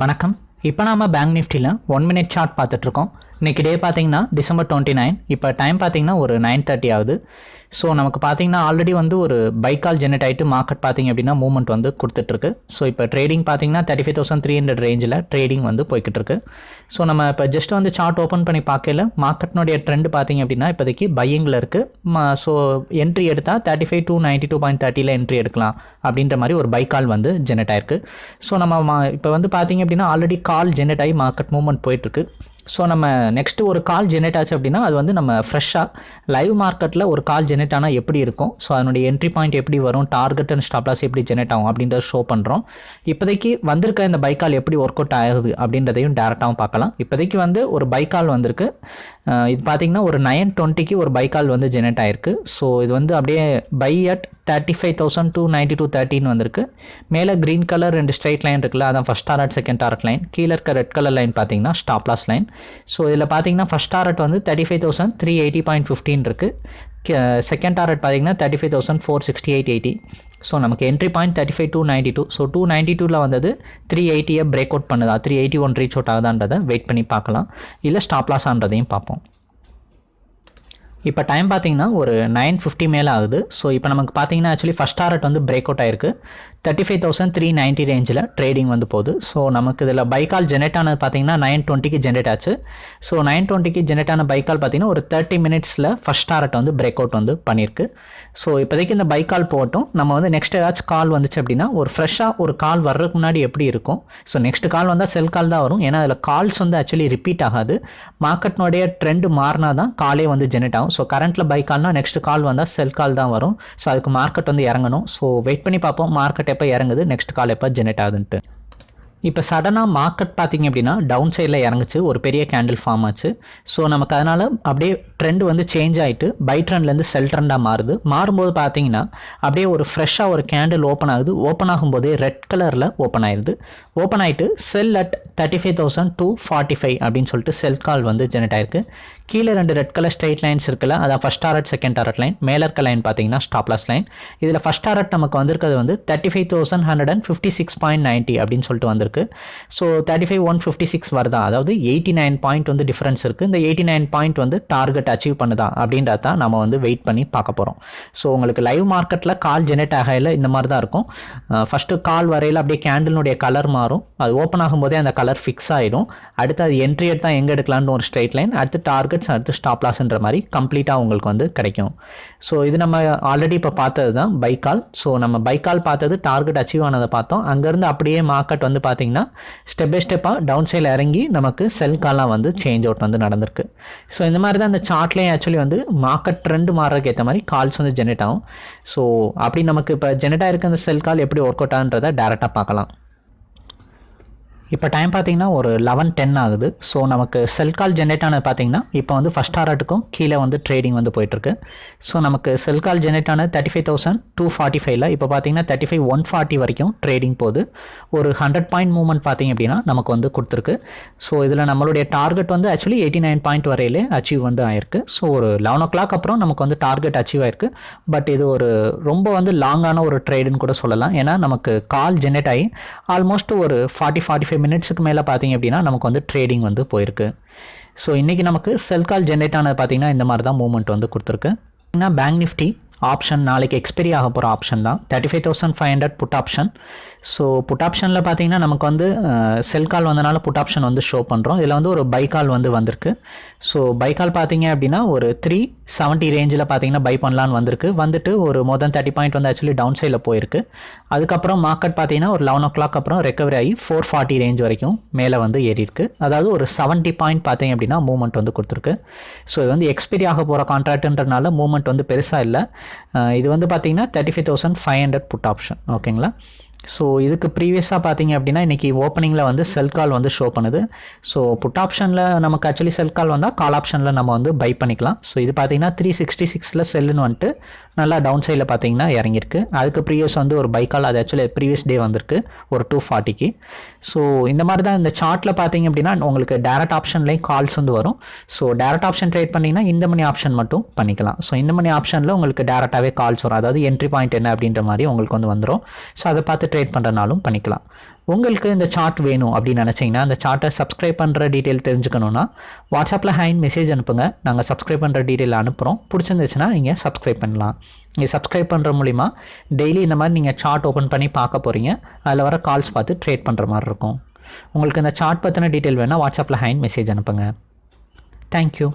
வணக்கம். இப்போ நாம பேங்க் நிஃப்டியில் ஒன் மினிட் சார்ட் பார்த்துட்ருக்கோம் இன்றைக்கி டே பார்த்தீங்கன்னா டிசம்பர் டுவெண்ட்டி நைன் இப்போ டைம் பார்த்தீங்கன்னா ஒரு நைன் தேர்ட்டி ஆகுது. ஸோ நமக்கு பார்த்தீங்கன்னா ஆல்ரெடி வந்து ஒரு பைக்கால் ஜெனரேட் ஆகிட்டு மார்க்கெட் பார்த்தீங்க அப்படின்னா மூவ்மெண்ட் வந்து கொடுத்துட்ருக்கு. ஸோ இப்போ ட்ரேடிங் பார்த்தீங்கன்னா thirty five thousand three hundred ரேஞ்சில் ட்ரேடிங் வந்து போய்கிட்டு இருக்கு ஸோ நம்ம இப்போ ஜஸ்ட் வந்து சார்ட் ஓப்பன் பண்ணி பார்க்கல மார்க்கெட்னுடைய ட்ரெண்ட் பார்த்தீங்க அப்படின்னா இப்போதைக்கு பையிங்கில் இருக்குது ஸோ என்ட்ரி எடுத்தால் thirty five two ninety two point தேர்ட்டியில் entry எடுக்கலாம் அப்படின்ற மாதிரி ஒரு பை கால் வந்து ஜெனரேட் ஆயிருக்கு. ஸோ நம்ம மா- இப்போ வந்து பார்த்தீங்க அப்படின்னா ஆல்ரெடி கால் ஜெனரேட் ஆகி மார்க்கெட் மூவ்மெண்ட் போயிட்டுருக்கு. ஸோ நம்ம நெக்ஸ்ட் ஒரு கால் ஜெனரேட் ஆச்சு அப்படின்னா அது வந்து நம்ம ஃப்ரெஷ்ஷாக லைவ் மார்க்கெட்டில் ஒரு கால் ஜெனரேட் ஆனால் எப்படி இருக்கும்? ஸோ அதனுடைய என்ட்ரி பாயிண்ட் எப்படி வரும்? டார்கெட் அண்ட் ஸ்டாப்லாஸ் எப்படி ஜெனரேட் ஆகும்? அப்படின்றத ஷோ பண்ணுறோம் இப்போதைக்கு வந்திருக்க இந்த பைக்கால் எப்படி ஒர்க் அவுட் ஆகுது அப்படின்றதையும் டேரெக்டாகவும் பார்க்கலாம். இப்போதைக்கு வந்து ஒரு பைக்கால் வந்திருக்கு. இது பார்த்தீங்கன்னா ஒரு நைன் டுவெண்ட்டிக்கு ஒரு பைக்கால் வந்து ஜெனரேட் ஆயிருக்கு. ஸோ இது வந்து அப்படியே buy at thirty five thousand two ninety two தேர்ட்டின்னு வந்திருக்கு. மேலே க்ரீன் கலர் ரெண்டு ஸ்ட்ரைட் லைன் இருக்குல்ல அதான் first target second target line கீழே இருக்க ரெட் கலர் லைன் பார்த்தீங்கன்னா ஸ்டாப்லாஸ் லைன் ஸோ இதில் பார்த்தீங்கன்னா ஃபஸ்ட் டாரட் வந்து thirty five thousand three eighty point fifteen இருக்குது செகண்ட் டாரட் பார்த்தீங்கன்னா thirty five thousand four sixty eight eighty so நமக்கு entry point thirty five two ninety two so two ninety டூவில் வந்தது three எயிட்டியை break out பண்ணுதா. Three eighty one reach out ஆகுதான்றதை wait பண்ணி பார்க்கலாம். இல்லை ஸ்டாப் லாஸ் ஆன்றதையும் பார்ப்போம். இப்போ டைம் பார்த்தீங்கன்னா ஒரு நைன் ஃபிஃப்டி மேலே ஆகுது. ஸோ இப்போ நமக்கு பார்த்தீங்கன்னா ஆக்சுவலி ஃபஸ்ட் டாரட் வந்து பிரேக் அவுட் ஆயிருக்கு. Thirty five thousand three ninety ரேஞ்சில் ட்ரேடிங் வந்து போகுது. ஸோ நமக்கு இதில் பைக்கால் ஜெனரேட் ஆனது பார்த்தீங்கன்னா நைன் டுவெண்ட்டிக்கு ஜென்ரேட் ஆச்சு. ஸோ நைன் டுவெண்ட்டிக்கு ஜென்ரேட் ஆன பைக்கால் பார்த்தீங்கன்னா ஒரு தேர்ட்டி மினிட்ஸில் ஃபஸ்ட் டாரட் வந்து பிரேக் அவுட் வந்து பண்ணியிருக்கு ஸோ இப்போதைக்கு இந்த பைக்கால் போகட்டும். நம்ம வந்து நெக்ஸ்ட் ஏதாச்சும் கால் வந்துச்சு அப்படின்னா ஒரு ஃப்ரெஷ்ஷாக ஒரு கால் வர்றதுக்கு முன்னாடி எப்படி இருக்கும்? ஸோ நெக்ஸ்ட் கால் வந்தால் செல் கால் தான் வரும். ஏன்னா அதில் கால்ஸ் வந்து ஆக்சுவலி ரிப்பீட் ஆகாது. மார்க்கெட்னுடைய ட்ரெண்ட் மாறினா தான் காலே வந்து ஜென்ரேட் ஆகும். ஸோ கரண்ட்டில் பை கால்னா நெக்ஸ்ட் கால் வந்தால் செல் கால் தான் வரும். ஸோ அதுக்கு மார்க்கெட் வந்து இறங்கணும். ஸோ வெயிட் பண்ணி பார்ப்போம். மார்க்கெட் எப்போ இறங்குது? நெக்ஸ்ட் கால் எப்போ ஜெனரேட் ஆகுதுன்ட்டு. இப்போ சடனாக மார்க்கெட் பார்த்தீங்க அப்படின்னா டவுன் சைடில் இறங்குச்சு. ஒரு பெரிய கேண்டில் ஃபார்ம் ஆச்சு. ஸோ நமக்கு அதனால் அப்படியே ட்ரெண்ட் வந்து சேஞ்ச் ஆகிட்டு பை ட்ரெண்ட்லேருந்து செல் ட்ரெண்டாக மாறுது. மாறும்போது பார்த்தீங்கன்னா அப்படியே ஒரு ஃப்ரெஷ்ஷாக ஒரு கேண்டில் ஓப்பன் ஆகுது. ஓப்பன் ஆகும்போதே ரெட் கலரில் ஓப்பன் ஆயிடுது ஓப்பன் ஆகிட்டு sell at thirty five thousand two forty five அப்படின்னு சொல்லிட்டு செல் கால் வந்து ஜெனரேட் ஆயிருக்கு. கீழே ரெண்டு ரெட் கலர் ஸ்ட்ரைட் லைன்ஸ் இருக்குல்ல அதான் first target second target line மேலே இருக்க லைன் பார்த்தீங்கன்னா ஸ்டாப்லாஸ் லைன் இதில் ஃபஸ்ட் டாரட் நமக்கு வந்திருக்கிறது வந்து thirty five thousand hundred and fifty six point ninety அப்படின்னு சொல்லிட்டு வந்திருக்கு. So thirty five one fifty six வருதா? அதாவது எயிட்டி நைன் பாயிண்ட் வந்து டிஃப்ரென்ஸ் இருக்குது இந்த எயிட்டி நைன் பாயிண்ட் வந்து டார்கெட் அச்சீவ் பண்ணுதா? அப்படின்றத தான் நம்ம வந்து வெயிட் பண்ணி பார்க்க போகிறோம் ஸோ உங்களுக்கு லைவ் மார்க்கெட்டில் கால் ஜெனரேட் ஆகையில் இந்த மாதிரி தான் இருக்கும். ஃபஸ்ட்டு கால் வரையில் அப்படியே கேண்டிலுடைய கலர் மாறும். அது ஓப்பன் ஆகும்போதே அந்த கலர் ஃபிக்ஸ் ஆகிடும் அடுத்து அது என்ட்ரி எடுத்தால் எங்கே எடுக்கலாம்னு ஒரு ஸ்ட்ரைட் லைன் அடுத்து டார்கெட் மார்க்கெட்ஸ் அடுத்து ஸ்டாப் லாஸ்ன்ற மாதிரி கம்ப்ளீட்டாக உங்களுக்கு வந்து கிடைக்கும். ஸோ இது நம்ம ஆல்ரெடி இப்போ பார்த்தது தான் பைக்கால் ஸோ நம்ம பைக்கால் பார்த்தது டார்கெட் அச்சீவ் ஆனதை பார்த்தோம். அங்கேருந்து அப்படியே மார்க்கெட் வந்து பார்த்தீங்கன்னா ஸ்டெப் பை ஸ்டெப்பாக டவுன் சைடில் இறங்கி நமக்கு செல் கால்லாம் வந்து சேஞ்ச் அவுட் வந்து நடந்திருக்கு. ஸோ இந்த மாதிரி தான் இந்த சார்ட்லேயும் ஆக்சுவலி வந்து மார்க்கெட் ட்ரெண்ட் மாறுறதுக்கு ஏற்ற மாதிரி கால்ஸ் வந்து ஜெனரேட் ஆகும். ஸோ அப்படி நமக்கு இப்போ ஜெனரேட் ஆகிருக்க அந்த செல் கால் எப்படி ஒர்க் அவுட் ஆகுன்றதை டேரெக்டாக பார்க்கலாம். இப்போ டைம் பார்த்தீங்கன்னா ஒரு லெவன் டென் ஆகுது. ஸோ நமக்கு செல் கால் ஜென்ரேட் ஆனது பார்த்தீங்கன்னா இப்போ வந்து ஃபஸ்ட் டாரட்டுக்கும் கீழே வந்து ட்ரேடிங் வந்து போயிட்டுருக்கு. ஸோ நமக்கு செல் கால் ஜென்ரேட் ஆனது thirty five thousand two forty ஃபைவ்ல இப்போ பார்த்தீங்கன்னா தேர்ட்டி ஃபைவ் ஒன் ஃபார்ட்டி வரைக்கும் ட்ரேடிங் போகுது. ஒரு ஹண்ட்ரட் பாயிண்ட் மூவ்மெண்ட் பார்த்தீங்க அப்படின்னா நமக்கு வந்து கொடுத்துருக்கு. ஸோ இதில் நம்மளுடைய டார்கெட் வந்து ஆக்சுவலி எயிட்டி நைன் பாயிண்ட் வரையிலே அச்சீவ் வந்து ஆயிருக்கு. ஸோ ஒரு லெவன் ஓ கிளாக் அப்புறம் நமக்கு வந்து டார்கெட் அச்சீவ் ஆயிருக்கு. பட் இது ஒரு ரொம்ப வந்து லாங்கான ஒரு ட்ரேடுன்னு கூட சொல்லலாம். ஏன்னா நமக்கு கால் ஜென்ரேட் ஆகி ஆல்மோஸ்ட் ஒரு ஃபார்ட்டி ஃபார்ட்டி ஃபைவ் மினிட்ஸுக்கு மேலே பார்த்தீங்க அப்படின்னா நமக்கு வந்து ட்ரேடிங் வந்து போயிருக்கு. ஸோ இன்றைக்கி நமக்கு செல் கால் ஜென்ரேட் ஆனது பார்த்தீங்கன்னா இந்த மாதிரி தான் மூவ்மெண்ட் வந்து கொடுத்துருக்கு. பேங்க் நிஃப்டி ஆப்ஷன் நாளைக்கு எக்ஸ்பெரி ஆக போகிற ஆப்ஷன் தான். Thirty five thousand five hundred put option so put ஆப்ஷனில் பார்த்தீங்கன்னா நமக்கு வந்து செல் கால் வந்தனால புட் ஆப்ஷன் வந்து ஷோ பண்ணுறோம் இதில் வந்து ஒரு பை கால் வந்து வந்திருக்கு. ஸோ பை கால் பார்த்தீங்க அப்படின்னா ஒரு த்ரீ செவன்ட்டி ரேஞ்சில் பார்த்தீங்கன்னா பை பண்ணலான்னு வந்திருக்கு. வந்துட்டு ஒரு மோர் தென் தேர்ட்டி பாயிண்ட் வந்து ஆக்சுவலி டவுன் சைடில் போயிருக்கு. அதுக்கப்புறம் மார்க்கெட் பார்த்தீங்கன்னா ஒரு லெவன் ஓ கிளாக் அப்புறம் ரெக்கவரி ஆகி ஃபோர் ஃபார்ட்டி ரேஞ்ச் வரைக்கும் மேலே வந்து ஏறி இருக்கு அதாவது ஒரு செவன்ட்டி பாயிண்ட் பார்த்தீங்க அப்படின்னா மூவ்மெண்ட் வந்து கொடுத்துருக்கு. ஸோ இது வந்து எக்ஸ்பைரி ஆக போகிற கான்ட்ராக்ட்ன்றனால மூவ்மெண்ட் வந்து பெருசாக இல்லை. இது வந்து பார்த்தீங்கன்னா thirty five thousand five hundred put option ஓகேங்களா ஸோ இதுக்கு ப்ரீவியஸாக பார்த்தீங்க அப்படின்னா இன்றைக்கி ஓப்பனிங்கில் வந்து செல் கால் வந்து ஷோ பண்ணுது. ஸோ புட் ஆப்ஷனில் நமக்கு ஆக்சுவலி செல் கால் வந்தால் கால் ஆப்ஷனில் நம்ம வந்து பை பண்ணிக்கலாம். ஸோ இது பார்த்தீங்கன்னா த்ரீ சிக்ஸ்டி சிக்ஸில் செல்லுன்னு வந்துட்டு நல்லா டவுன் சைடில் பார்த்தீங்கன்னா இறங்கியிருக்கு. அதுக்கு ப்ரீவியஸ் வந்து ஒரு பை கால் அது ஆக்சுவலி ப்ரீவியஸ் டே வந்திருக்கு ஒரு டூ ஃபார்ட்டிக்கு ஸோ இந்த மாதிரி தான் இந்த சார்ட்டில் பார்த்தீங்க அப்படின்னா உங்களுக்கு டேரக்ட் ஆப்ஷன்லேயும் கால்ஸ் வந்து வரும். ஸோ டேரக்ட் ஆப்ஷன் ட்ரேட் பண்ணிங்கன்னா இந்த மணி ஆப்ஷன் மட்டும் பண்ணிக்கலாம். ஸோ இந்த மணி ஆப்ஷனில் உங்களுக்கு டேரெக்டாகவே கால்ஸ் வரும். அதாவது என்ட்ரி பாயிண்ட் என்ன அப்படின்ற மாதிரி உங்களுக்கு வந்து வந்துடும் ஸோ அதை பார்த்து ட்ரேட் பண்ணுறனாலும் பண்ணிக்கலாம். உங்களுக்கு இந்த சார்ட் வேணும் அப்படின்னு நினச்சிங்கன்னா அந்த சார்ட்டை சப்ஸ்கிரைப் பண்ணுற டீட்டெயில் தெரிஞ்சுக்கணுன்னா வாட்ஸ்அப்பில் ஹைன் மெசேஜ் அனுப்புங்க. நாங்கள் சப்ஸ்கிரைப் பண்ணுற டீட்டெயில் அனுப்புகிறோம் பிடிச்சிருந்துச்சுன்னா நீங்கள் சப்ஸ்கிரைப் பண்ணலாம். நீங்கள் சப்ஸ்கிரைப் பண்ணுற மூலிமா டெய்லி இந்த மாதிரி நீங்கள் சார்ட் ஓப்பன் பண்ணி பார்க்க போகிறீங்க அதில் வர கால்ஸ் பார்த்து ட்ரேட் பண்ணுற மாதிரி இருக்கும். உங்களுக்கு இந்த சார்ட் பற்றின டீட்டெயில் வேணால் வாட்ஸ்அப்பில் ஹைன் மெசேஜ் அனுப்புங்க. தேங்க்யூ